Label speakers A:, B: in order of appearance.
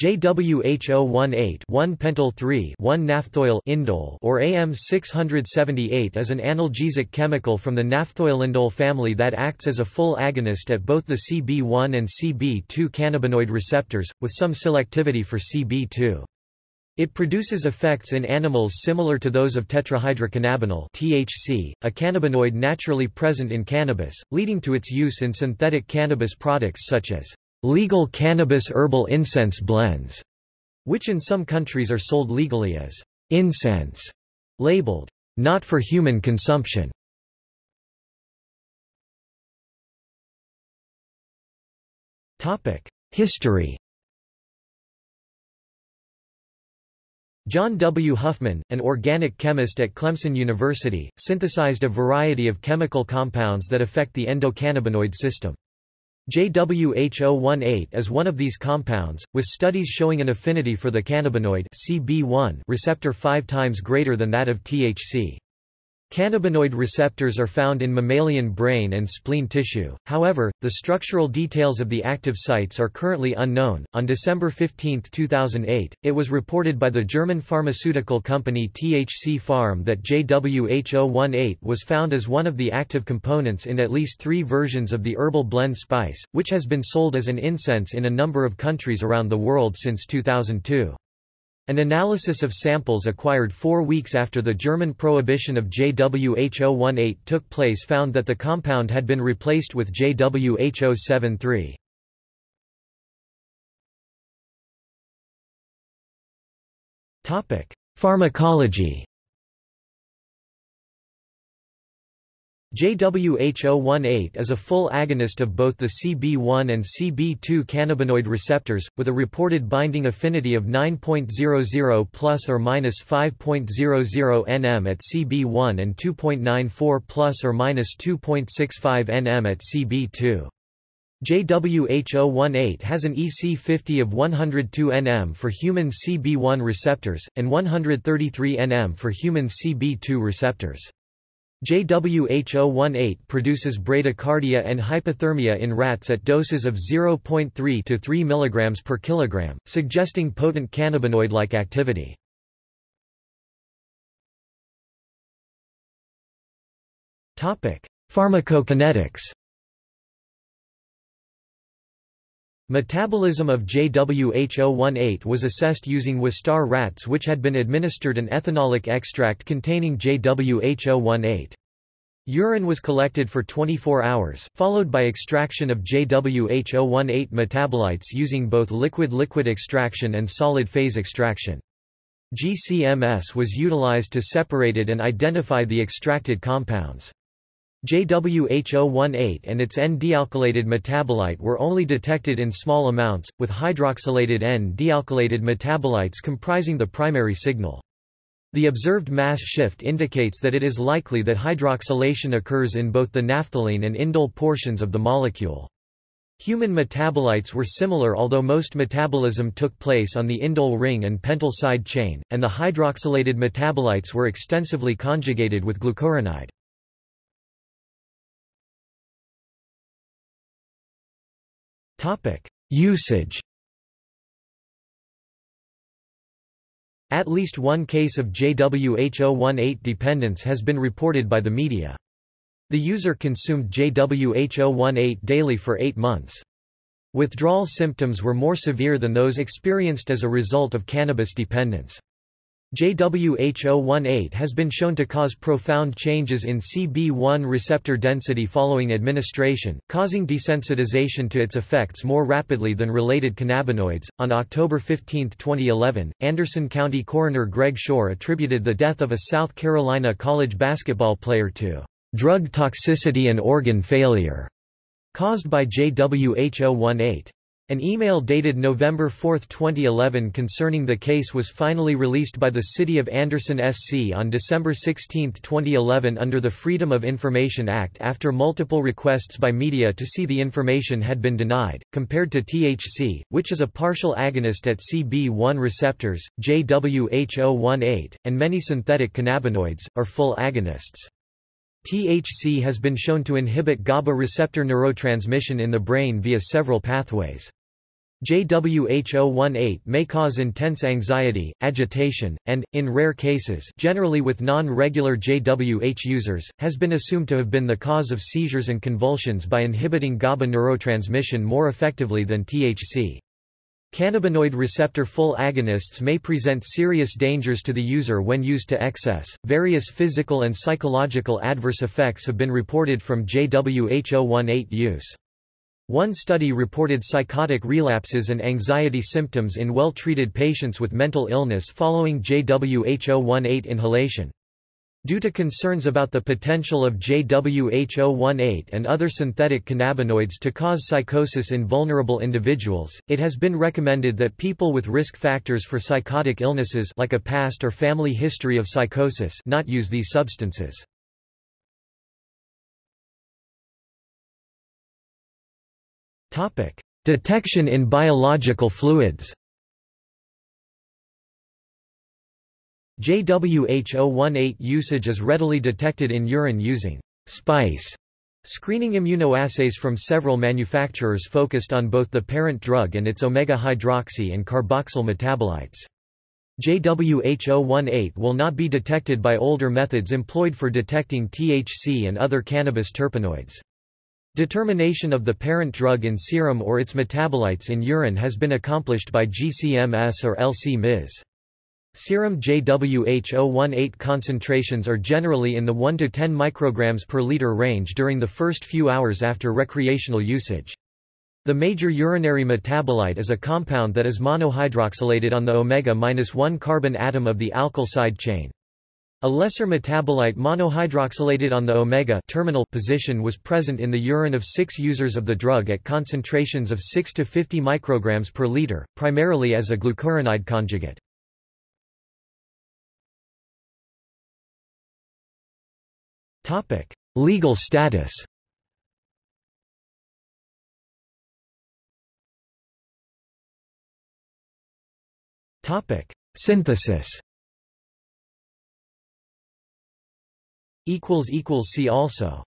A: JWH018 1-pentyl 3 1-naphthoyl indole or AM678 is an analgesic chemical from the naphthoylindole family that acts as a full agonist at both the CB1 and CB2 cannabinoid receptors, with some selectivity for CB2. It produces effects in animals similar to those of tetrahydrocannabinol THC, a cannabinoid naturally present in cannabis, leading to its use in synthetic cannabis products such as legal cannabis herbal incense blends, which in some countries are sold legally as incense, labeled not for human consumption. History John W. Huffman, an organic chemist at Clemson University, synthesized a variety of chemical compounds that affect the endocannabinoid system. JWH018 is one of these compounds, with studies showing an affinity for the cannabinoid CB1 receptor five times greater than that of THC. Cannabinoid receptors are found in mammalian brain and spleen tissue, however, the structural details of the active sites are currently unknown. On December 15, 2008, it was reported by the German pharmaceutical company THC Pharm that JWH018 was found as one of the active components in at least three versions of the herbal blend spice, which has been sold as an incense in a number of countries around the world since 2002. An analysis of samples acquired four weeks after the German prohibition of JWH018 took place found that the compound had been replaced with JWH073. Pharmacology JWH018 is a full agonist of both the CB1 and CB2 cannabinoid receptors, with a reported binding affinity of 9.00 plus or minus 5.00 nm at CB1 and 2.94 plus or minus 2.65 nm at CB2. JWH018 has an EC50 of 102 nm for human CB1 receptors, and 133 nm for human CB2 receptors. JWH018 produces bradycardia and hypothermia in rats at doses of 0.3 to 3 mg per kilogram, suggesting potent cannabinoid-like activity. Pharmacokinetics Metabolism of JWH018 was assessed using Wistar rats which had been administered an ethanolic extract containing JWH018. Urine was collected for 24 hours, followed by extraction of JWH018 metabolites using both liquid-liquid extraction and solid-phase extraction. GCMS was utilized to separate it and identify the extracted compounds. JWH018 and its N-dealkylated metabolite were only detected in small amounts, with hydroxylated N-dealkylated metabolites comprising the primary signal. The observed mass shift indicates that it is likely that hydroxylation occurs in both the naphthalene and indole portions of the molecule. Human metabolites were similar although most metabolism took place on the indole ring and pentyl side chain, and the hydroxylated metabolites were extensively conjugated with glucuronide. Usage At least one case of JWH018 dependence has been reported by the media. The user consumed JWH018 daily for eight months. Withdrawal symptoms were more severe than those experienced as a result of cannabis dependence. JWH018 has been shown to cause profound changes in CB1 receptor density following administration, causing desensitization to its effects more rapidly than related cannabinoids. On October 15, 2011, Anderson County coroner Greg Shore attributed the death of a South Carolina college basketball player to drug toxicity and organ failure caused by JWH018. An email dated November 4, 2011 concerning the case was finally released by the City of Anderson SC on December 16, 2011 under the Freedom of Information Act after multiple requests by media to see the information had been denied. Compared to THC, which is a partial agonist at CB1 receptors, JWH018, and many synthetic cannabinoids, are full agonists. THC has been shown to inhibit GABA receptor neurotransmission in the brain via several pathways. JWH018 may cause intense anxiety, agitation, and, in rare cases generally with non-regular JWH users, has been assumed to have been the cause of seizures and convulsions by inhibiting GABA neurotransmission more effectively than THC. Cannabinoid receptor full agonists may present serious dangers to the user when used to excess. Various physical and psychological adverse effects have been reported from JWH018 use. One study reported psychotic relapses and anxiety symptoms in well-treated patients with mental illness following JWH018 inhalation. Due to concerns about the potential of JWH018 and other synthetic cannabinoids to cause psychosis in vulnerable individuals, it has been recommended that people with risk factors for psychotic illnesses like a past or family history of psychosis not use these substances. Detection in biological fluids JWH018 usage is readily detected in urine using SPICE screening immunoassays from several manufacturers focused on both the parent drug and its omega-hydroxy and carboxyl metabolites. JWH018 will not be detected by older methods employed for detecting THC and other cannabis terpenoids. Determination of the parent drug in serum or its metabolites in urine has been accomplished by GCMS or LC-MS. Serum JWH018 concentrations are generally in the 1 to 10 micrograms per liter range during the first few hours after recreational usage. The major urinary metabolite is a compound that is monohydroxylated on the omega-1 carbon atom of the alkyl side chain. A lesser metabolite monohydroxylated on the omega terminal position was present in the urine of six users of the drug at concentrations of 6 to 50 micrograms per liter, primarily as a glucuronide conjugate. Legal status Synthesis See also